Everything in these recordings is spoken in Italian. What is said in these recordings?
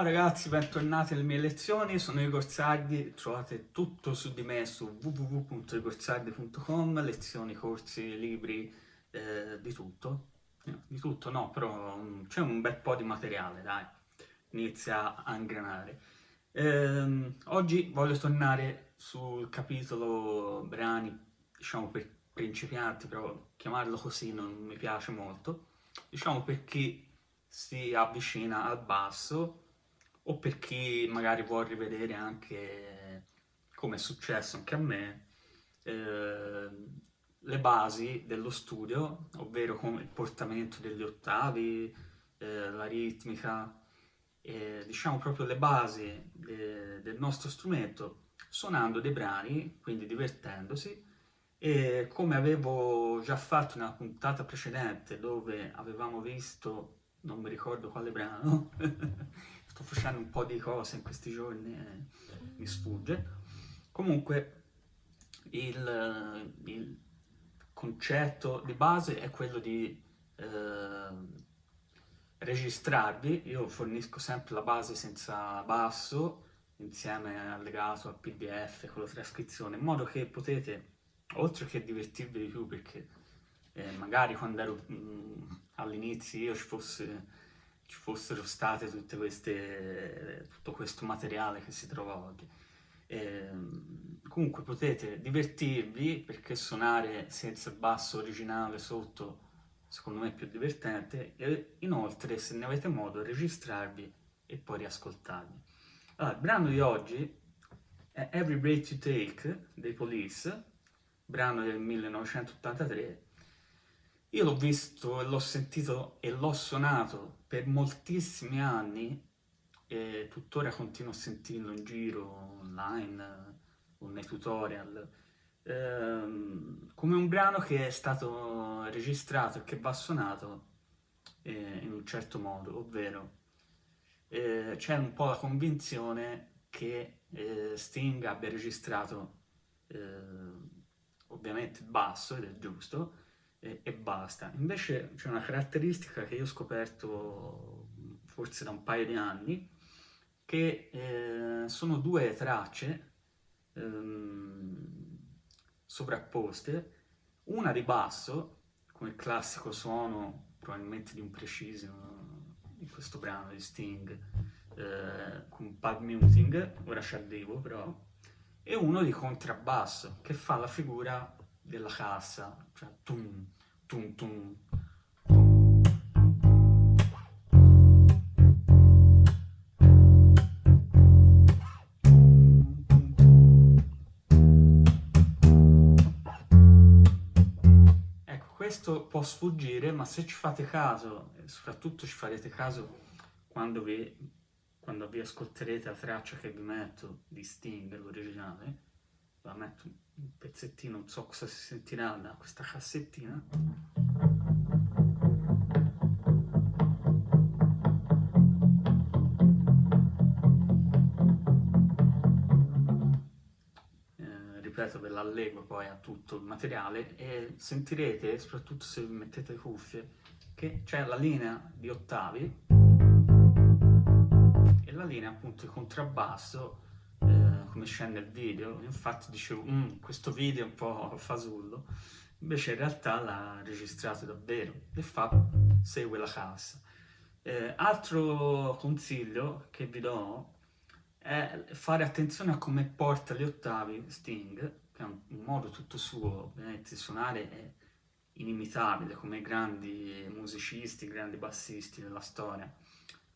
Ciao ragazzi, bentornati alle mie lezioni, sono Igor Sardi, trovate tutto su di me su www.igorsardi.com, lezioni, corsi, libri, eh, di tutto. di tutto no, però mm, c'è un bel po' di materiale, dai, inizia a ingranare. Eh, oggi voglio tornare sul capitolo brani, diciamo per principianti, però chiamarlo così non mi piace molto, diciamo per chi si avvicina al basso o per chi magari vuole rivedere anche come è successo anche a me eh, le basi dello studio, ovvero come il portamento degli ottavi, eh, la ritmica, eh, diciamo proprio le basi de del nostro strumento, suonando dei brani, quindi divertendosi, e come avevo già fatto nella puntata precedente dove avevamo visto, non mi ricordo quale brano, sto facendo un po' di cose in questi giorni e mi sfugge. Comunque il, il concetto di base è quello di eh, registrarvi, io fornisco sempre la base senza basso, insieme allegato al pdf con la trascrizione, in modo che potete, oltre che divertirvi di più, perché eh, magari quando ero all'inizio io ci fosse ci fossero state tutte queste, tutto questo materiale che si trova oggi. E, ehm, comunque potete divertirvi perché suonare senza basso originale sotto secondo me è più divertente e inoltre se ne avete modo registrarvi e poi riascoltarvi. Allora, il brano di oggi è Every Breath You Take dei Police, brano del 1983 io l'ho visto e l'ho sentito e l'ho suonato per moltissimi anni e tuttora continuo a sentirlo in giro, online o nei tutorial, ehm, come un brano che è stato registrato e che va suonato eh, in un certo modo, ovvero eh, c'è un po' la convinzione che eh, Sting abbia registrato eh, ovviamente il basso, ed è giusto, e, e basta. Invece c'è una caratteristica che io ho scoperto forse da un paio di anni, che eh, sono due tracce ehm, sovrapposte, una di basso, come il classico suono probabilmente di un preciso in questo brano di Sting, eh, con pad muting, ora ci arrivo però, e uno di contrabbasso, che fa la figura della cassa, cioè tum, tum, tum, Ecco, questo può sfuggire, ma se ci fate caso, e soprattutto ci farete caso quando vi, quando vi ascolterete la traccia che vi metto di Sting, l'originale, la metto un pezzettino, non so cosa si sentirà da questa cassettina. Eh, ripeto, ve l'allego poi a tutto il materiale e sentirete, soprattutto se mettete cuffie, che c'è la linea di ottavi e la linea appunto di contrabbasso come scende il video, infatti dicevo, mm, questo video è un po' fasullo, invece in realtà l'ha registrato davvero. E fa, segue la cassa. Eh, altro consiglio che vi do è fare attenzione a come porta gli ottavi Sting, che è un, modo tutto suo, ovviamente suonare è inimitabile come grandi musicisti, grandi bassisti della storia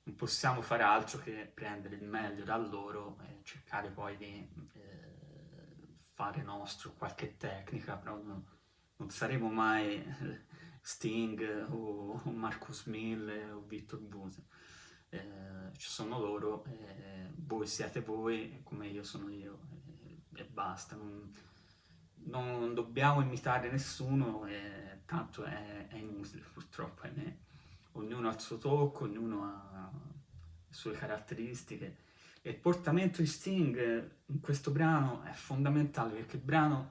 non possiamo fare altro che prendere il meglio da loro e cercare poi di eh, fare nostro qualche tecnica, però non, non saremo mai Sting o, o Marcus Mille o Victor Buse. Eh, ci sono loro, eh, voi siete voi come io sono io e basta. Non, non, dobbiamo imitare nessuno tanto è, è inutile purtroppo, ahimè ognuno ha il suo tocco, ognuno ha le sue caratteristiche. E il portamento di Sting in questo brano è fondamentale perché il brano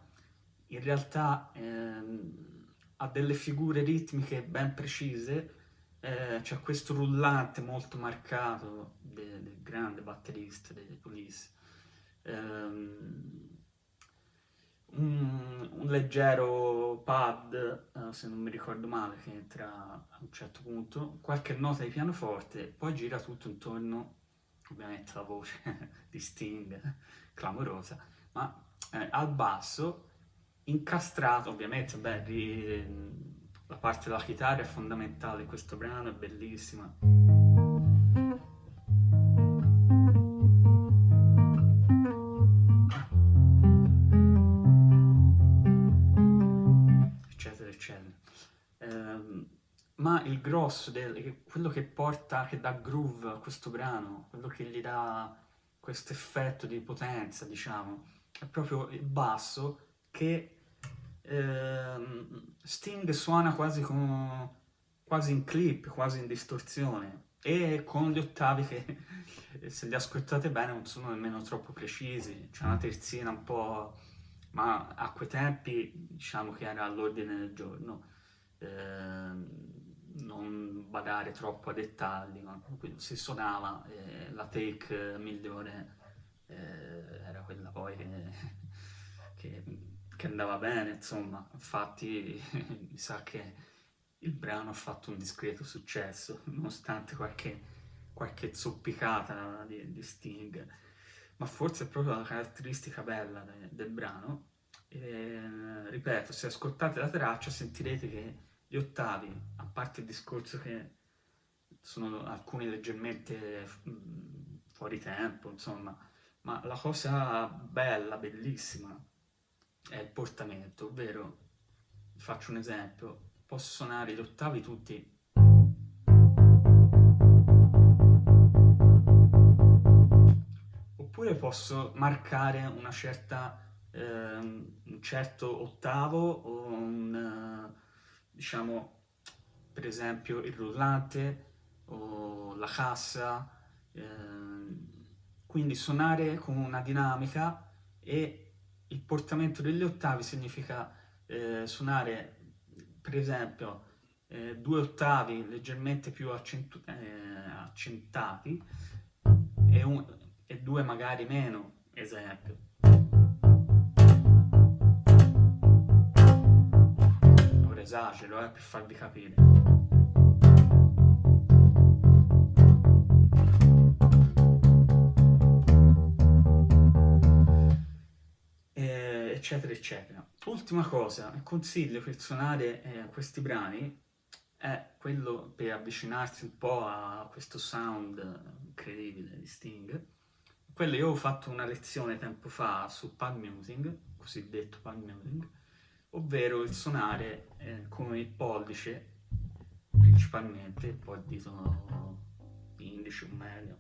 in realtà ehm, ha delle figure ritmiche ben precise, eh, c'è questo rullante molto marcato del, del grande batterista dei Police. Um, un, un, leggero pad, uh, se non mi ricordo male, che entra a un certo punto, qualche nota di pianoforte, poi gira tutto intorno, ovviamente la voce di Sting, clamorosa, ma eh, al basso, incastrato, ovviamente, beh, ri, la parte della chitarra è fondamentale questo brano, è bellissima. Ma il grosso, del, quello che porta, che dà groove a questo brano, quello che gli dà questo effetto di potenza, diciamo, è proprio il basso che eh, Sting suona quasi, con, quasi in clip, quasi in distorsione. E con gli ottavi che se li ascoltate bene non sono nemmeno troppo precisi, c'è una terzina un po'... ma a quei tempi diciamo che era all'ordine del giorno, eh, non badare troppo a dettagli, ma si suonava, eh, la take migliore eh, era quella poi che, che che andava bene, insomma, infatti mi sa che il brano ha fatto un discreto successo, nonostante qualche, qualche zoppicata di, di, Sting, ma forse è proprio la caratteristica bella de, del brano, e, ripeto, se ascoltate la traccia sentirete che gli ottavi, parte il discorso che sono alcuni leggermente fuori tempo, insomma, ma la cosa bella, bellissima, è il portamento, ovvero, faccio un esempio, posso suonare gli ottavi tutti. Oppure posso marcare una certa, eh, un certo ottavo o un, uh, diciamo, per esempio il rullante o la cassa, eh, quindi suonare con una dinamica e il portamento degli ottavi significa eh, suonare, per esempio, eh, due ottavi leggermente più accentu eh, accentati e, un, e due magari meno, esempio. Esagero, eh, per farvi capire. eccetera, eccetera. Ultima cosa, il consiglio per suonare eh, questi brani è quello per avvicinarsi un po' a questo sound incredibile di Sting. Quello io ho fatto una lezione tempo fa su palm musing, cosiddetto palm musing, ovvero il suonare eh, con il pollice, principalmente, poi il dito indice o medio,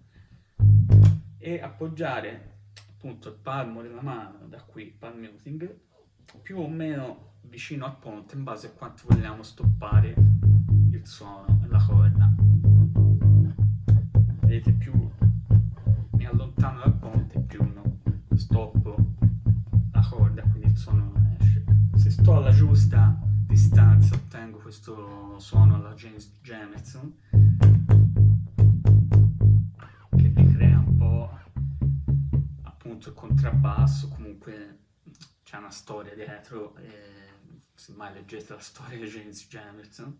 e appoggiare appunto il palmo della mano, da qui, palm muting, più o meno vicino al ponte in base a quanto vogliamo stoppare il suono la corda. Vedete, più mi allontano dal ponte, più no, stoppo la corda, quindi il suono non sto alla giusta distanza ottengo questo suono alla James Jamerson, appunto il contrabbasso, comunque c'è una storia dietro, se mai leggete la storia di James Jamerson.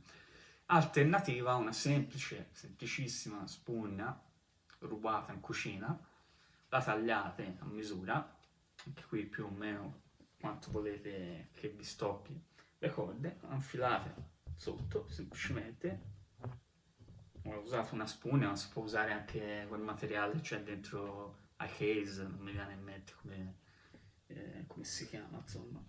Alternativa una semplice, semplicissima spugna rubata in cucina, la tagliate a misura, anche qui più o meno quanto volete che vi stoppi le corde, infilate sotto semplicemente ho usato una spugna, ma si può usare anche quel materiale che c'è dentro a case, non mi viene in mente come, eh, come si chiama, insomma.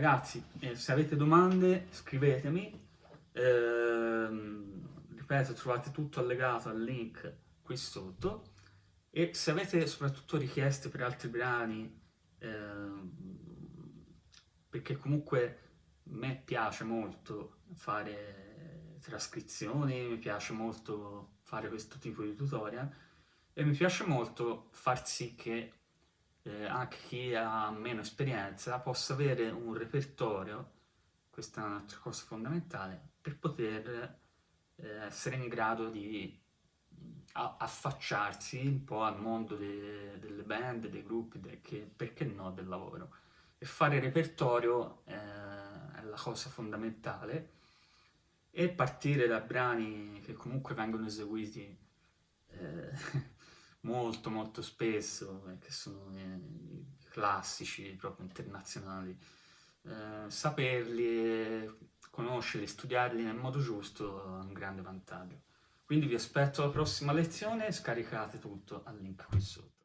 Ragazzi, eh, se avete domande scrivetemi. Ehm, ripeto, trovate tutto allegato al link qui sotto e se avete soprattutto richieste per altri brani, eh, perché comunque a me piace molto fare trascrizioni, mi piace molto fare questo tipo di tutorial, e mi piace molto far sì che eh, anche chi ha meno esperienza possa avere un repertorio, questa è un'altra cosa fondamentale, per poter eh, essere in grado di affacciarsi un po' al mondo de, delle band, dei gruppi, de, perché no, del lavoro. E fare repertorio eh, è la cosa fondamentale e partire da brani che comunque vengono eseguiti eh, molto molto spesso, eh, che sono i classici proprio internazionali, eh, saperli, conoscerli, studiarli nel modo giusto è un grande vantaggio. Quindi vi aspetto alla prossima lezione, scaricate tutto al link qui sotto.